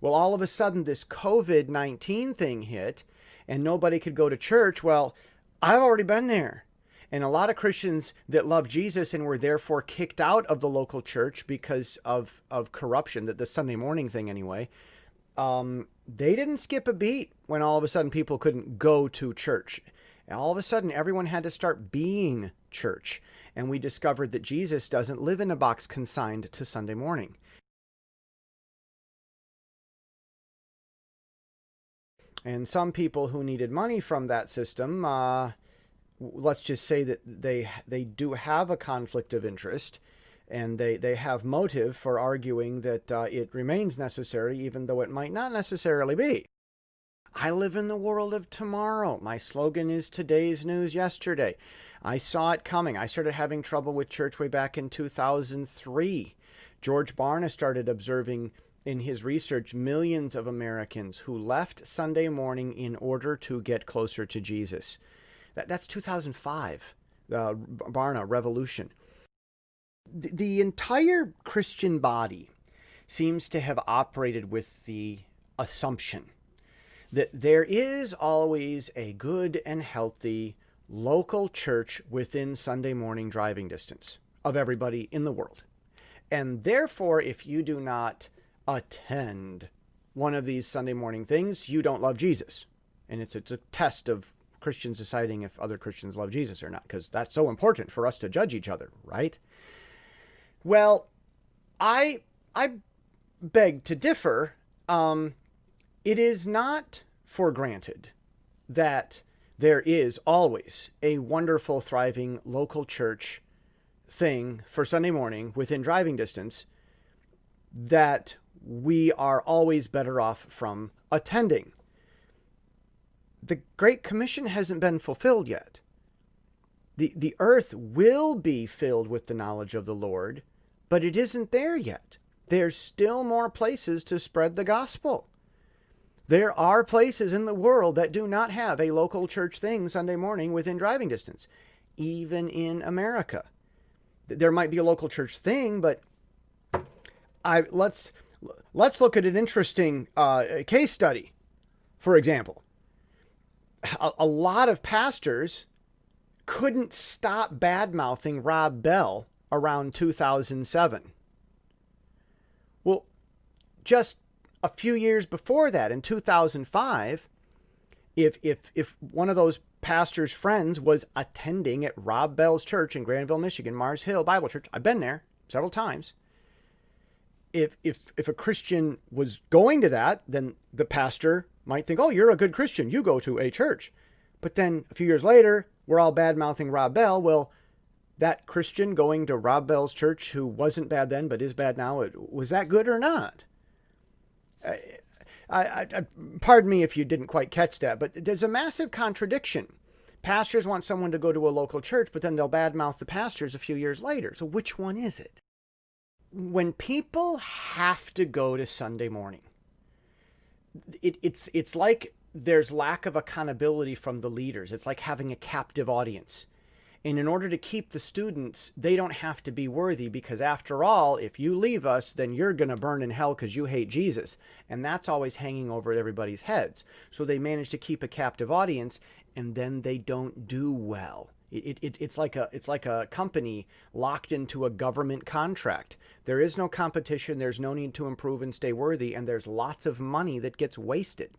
Well, all of a sudden, this COVID 19 thing hit and nobody could go to church. Well, I've already been there. And a lot of Christians that love Jesus and were therefore kicked out of the local church because of, of corruption, that the Sunday morning thing anyway, um, they didn't skip a beat when all of a sudden people couldn't go to church. And all of a sudden, everyone had to start being church. And we discovered that Jesus doesn't live in a box consigned to Sunday morning. And some people who needed money from that system, uh, let's just say that they they do have a conflict of interest, and they they have motive for arguing that uh, it remains necessary, even though it might not necessarily be. I live in the world of tomorrow. My slogan is today's news yesterday. I saw it coming. I started having trouble with church way back in 2003. George Barna started observing in his research millions of Americans who left Sunday morning in order to get closer to Jesus. That, that's 2005, the uh, Barna Revolution. The, the entire Christian body seems to have operated with the assumption that there is always a good and healthy local church within Sunday morning driving distance of everybody in the world. And therefore, if you do not attend one of these Sunday morning things, you don't love Jesus. And it's, it's a test of Christians deciding if other Christians love Jesus or not, because that's so important for us to judge each other, right? Well, I I beg to differ. Um, it is not for granted that there is always a wonderful, thriving local church thing for Sunday morning within driving distance that we are always better off from attending. The Great Commission hasn't been fulfilled yet. The, the earth will be filled with the knowledge of the Lord, but it isn't there yet. There's still more places to spread the gospel. There are places in the world that do not have a local church thing Sunday morning within driving distance, even in America. There might be a local church thing, but I let's let's look at an interesting uh, case study. For example, a, a lot of pastors couldn't stop bad mouthing Rob Bell around 2007. Well, just a few years before that, in 2005, if if if one of those pastor's friends was attending at Rob Bell's church in Grandville, Michigan, Mars Hill Bible Church, I've been there several times if if if a Christian was going to that, then the pastor might think, "Oh, you're a good Christian. You go to a church." But then a few years later, we're all bad mouthing Rob Bell. Well, that Christian going to Rob Bell's church, who wasn't bad then but is bad now, was that good or not? I, I, I, pardon me if you didn't quite catch that, but there's a massive contradiction. Pastors want someone to go to a local church, but then they'll badmouth the pastors a few years later. So which one is it? When people have to go to Sunday morning, it, it's it's like there's lack of accountability from the leaders. It's like having a captive audience. And in order to keep the students, they don't have to be worthy because after all, if you leave us, then you're going to burn in hell because you hate Jesus. And that's always hanging over everybody's heads. So they manage to keep a captive audience and then they don't do well. It, it, it's like a it's like a company locked into a government contract. There is no competition. There's no need to improve and stay worthy, and there's lots of money that gets wasted.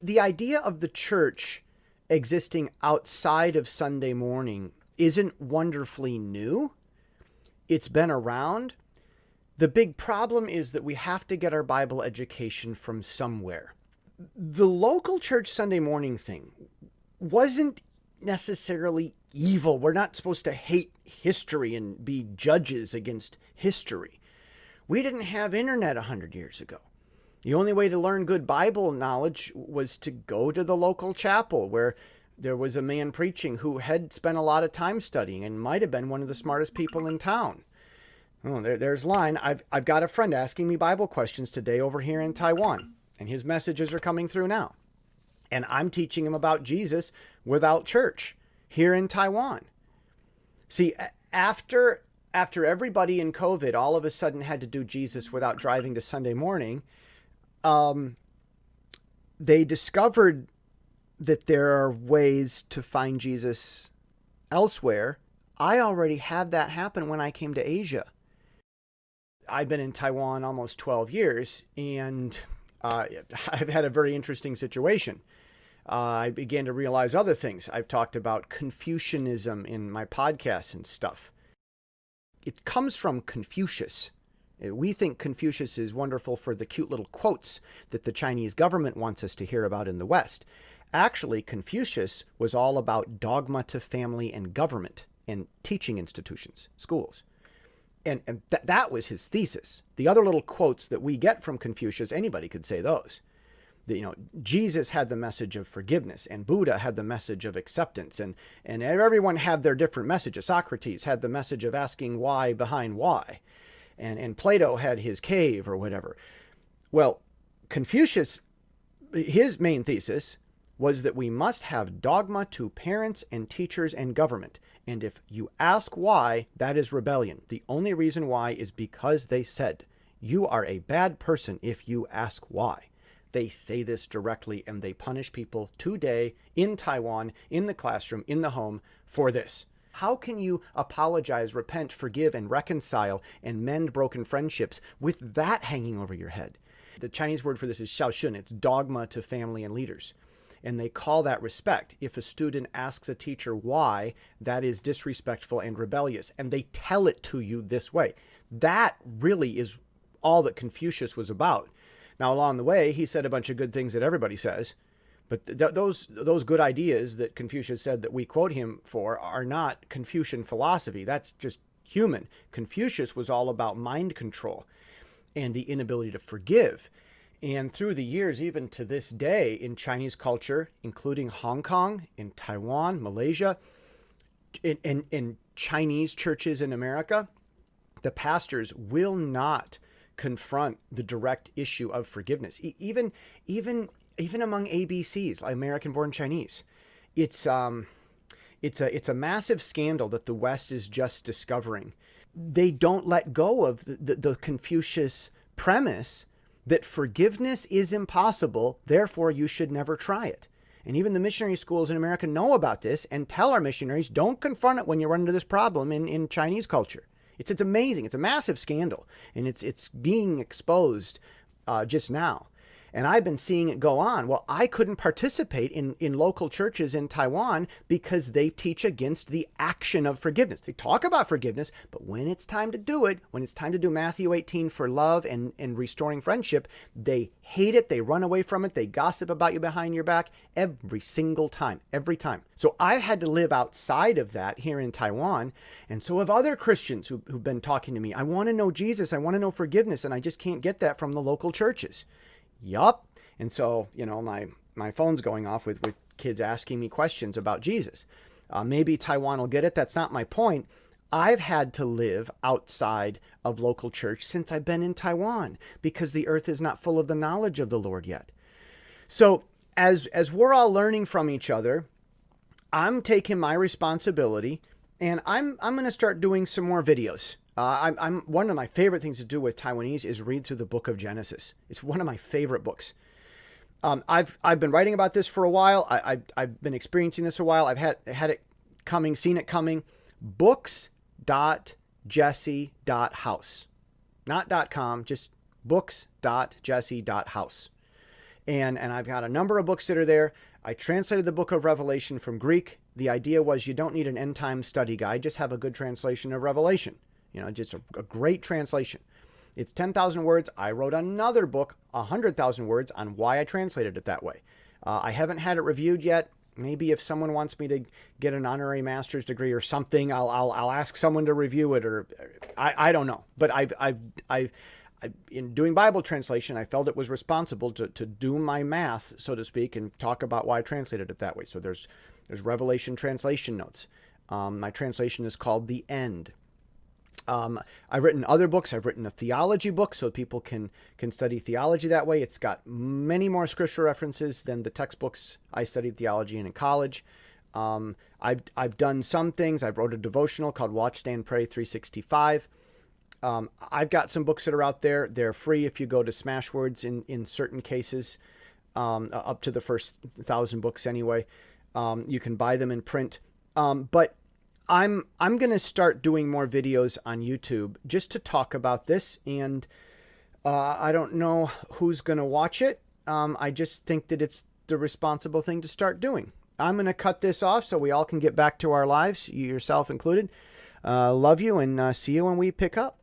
The idea of the church existing outside of Sunday morning isn't wonderfully new. It's been around. The big problem is that we have to get our Bible education from somewhere. The local church Sunday morning thing wasn't necessarily evil. We're not supposed to hate history and be judges against history. We didn't have internet 100 years ago. The only way to learn good Bible knowledge was to go to the local chapel where there was a man preaching who had spent a lot of time studying and might have been one of the smartest people in town. Oh, there, there's line. I've, I've got a friend asking me Bible questions today over here in Taiwan, and his messages are coming through now. And I'm teaching him about Jesus without church here in Taiwan. See, after after everybody in COVID all of a sudden had to do Jesus without driving to Sunday morning, um, they discovered that there are ways to find Jesus elsewhere. I already had that happen when I came to Asia. I've been in Taiwan almost 12 years, and uh, I've had a very interesting situation. Uh, I began to realize other things. I've talked about Confucianism in my podcasts and stuff. It comes from Confucius. Uh, we think Confucius is wonderful for the cute little quotes that the Chinese government wants us to hear about in the West. Actually, Confucius was all about dogma to family and government and teaching institutions, schools. And, and th that was his thesis. The other little quotes that we get from Confucius, anybody could say those. You know, Jesus had the message of forgiveness, and Buddha had the message of acceptance, and, and everyone had their different messages. Socrates had the message of asking why behind why and, and Plato had his cave or whatever. Well, Confucius, his main thesis was that we must have dogma to parents and teachers and government. And if you ask why, that is rebellion. The only reason why is because they said, you are a bad person if you ask why. They say this directly and they punish people today in Taiwan, in the classroom, in the home for this. How can you apologize, repent, forgive, and reconcile and mend broken friendships with that hanging over your head? The Chinese word for this is xiaoshun. It's dogma to family and leaders. And they call that respect. If a student asks a teacher why, that is disrespectful and rebellious. And they tell it to you this way. That really is all that Confucius was about. Now, along the way, he said a bunch of good things that everybody says. But th those those good ideas that Confucius said that we quote him for are not Confucian philosophy. That's just human. Confucius was all about mind control and the inability to forgive. And through the years, even to this day, in Chinese culture, including Hong Kong, in Taiwan, Malaysia, in, in, in Chinese churches in America, the pastors will not confront the direct issue of forgiveness. E even, even even among ABCs, American-born Chinese, it's um, it's a it's a massive scandal that the West is just discovering. They don't let go of the, the, the Confucius premise that forgiveness is impossible, therefore you should never try it. And even the missionary schools in America know about this and tell our missionaries, don't confront it when you run into this problem in, in Chinese culture. It's, it's amazing. It's a massive scandal. And it's, it's being exposed uh, just now. And I've been seeing it go on. Well, I couldn't participate in, in local churches in Taiwan because they teach against the action of forgiveness. They talk about forgiveness, but when it's time to do it, when it's time to do Matthew 18 for love and, and restoring friendship, they hate it. They run away from it. They gossip about you behind your back every single time, every time. So I've had to live outside of that here in Taiwan. And so have other Christians who, who've been talking to me. I want to know Jesus. I want to know forgiveness. And I just can't get that from the local churches. Yup. And so, you know, my, my phone's going off with, with kids asking me questions about Jesus. Uh, maybe Taiwan will get it. That's not my point. I've had to live outside of local church since I've been in Taiwan because the earth is not full of the knowledge of the Lord yet. So as, as we're all learning from each other, I'm taking my responsibility and I'm, I'm going to start doing some more videos. Uh, I'm, I'm, one of my favorite things to do with Taiwanese is read through the book of Genesis. It's one of my favorite books. Um, I've I've been writing about this for a while. I, I I've been experiencing this a while. I've had had it coming, seen it coming. Books.jesse.house, not dot .com, just books.jesse.house. And and I've got a number of books that are there. I translated the book of Revelation from Greek. The idea was you don't need an end time study guide, just have a good translation of Revelation. You know, just a, a great translation. It's 10,000 words. I wrote another book, 100,000 words, on why I translated it that way. Uh, I haven't had it reviewed yet. Maybe if someone wants me to get an honorary master's degree or something, I'll, I'll, I'll ask someone to review it or I, I don't know. But I've, I've, I've, I, in doing Bible translation, I felt it was responsible to, to do my math, so to speak, and talk about why I translated it that way. So there's, there's Revelation translation notes. Um, my translation is called The End. Um, I've written other books. I've written a theology book so people can can study theology that way. It's got many more scripture references than the textbooks I studied theology in in college. Um, I've I've done some things. I wrote a devotional called Watch Stand Pray 365. Um, I've got some books that are out there. They're free if you go to Smashwords in, in certain cases, um, up to the first thousand books anyway. Um, you can buy them in print. Um, but I'm I'm going to start doing more videos on YouTube just to talk about this. And uh, I don't know who's going to watch it. Um, I just think that it's the responsible thing to start doing. I'm going to cut this off so we all can get back to our lives, you yourself included. Uh, love you and uh, see you when we pick up.